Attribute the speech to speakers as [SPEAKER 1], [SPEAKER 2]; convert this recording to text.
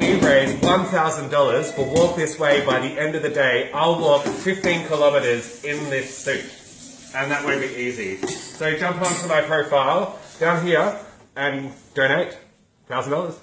[SPEAKER 1] We raise $1,000 for Walk This Way by the end of the day, I'll walk 15 kilometers in this suit. And that won't be easy. So jump onto my profile down here and donate $1,000.